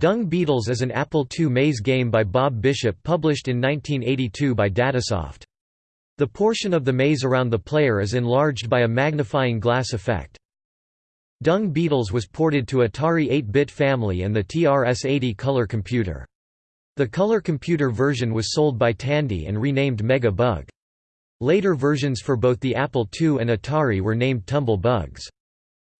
Dung Beetles is an Apple II maze game by Bob Bishop published in 1982 by Datasoft. The portion of the maze around the player is enlarged by a magnifying glass effect. Dung Beetles was ported to Atari 8-bit family and the TRS-80 color computer. The color computer version was sold by Tandy and renamed Mega Bug. Later versions for both the Apple II and Atari were named Tumble Bugs.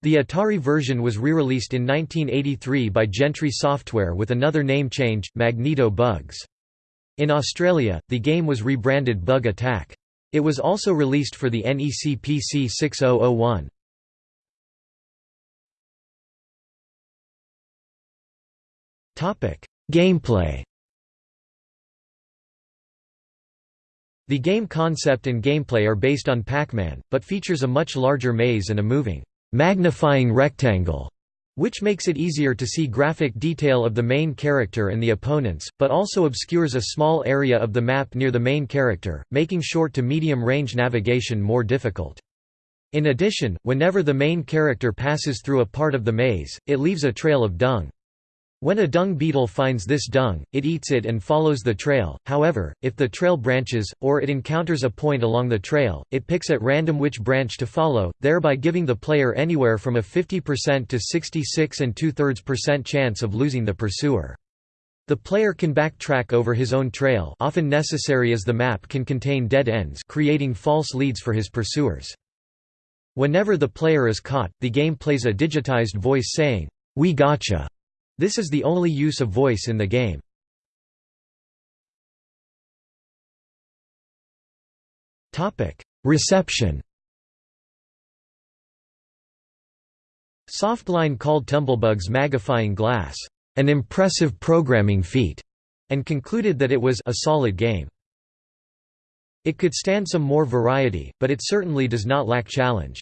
The Atari version was re-released in 1983 by Gentry Software with another name change, Magneto Bugs. In Australia, the game was rebranded Bug Attack. It was also released for the NEC PC 6001. Gameplay The game concept and gameplay are based on Pac-Man, but features a much larger maze and a moving, magnifying rectangle, which makes it easier to see graphic detail of the main character and the opponents, but also obscures a small area of the map near the main character, making short to medium range navigation more difficult. In addition, whenever the main character passes through a part of the maze, it leaves a trail of dung. When a dung beetle finds this dung, it eats it and follows the trail, however, if the trail branches, or it encounters a point along the trail, it picks at random which branch to follow, thereby giving the player anywhere from a 50% to 66 and two-thirds percent chance of losing the pursuer. The player can backtrack over his own trail often necessary as the map can contain dead ends creating false leads for his pursuers. Whenever the player is caught, the game plays a digitized voice saying, "'We gotcha' This is the only use of voice in the game. Reception Softline called Tumble Bugs' magnifying glass, "...an impressive programming feat", and concluded that it was a solid game. It could stand some more variety, but it certainly does not lack challenge.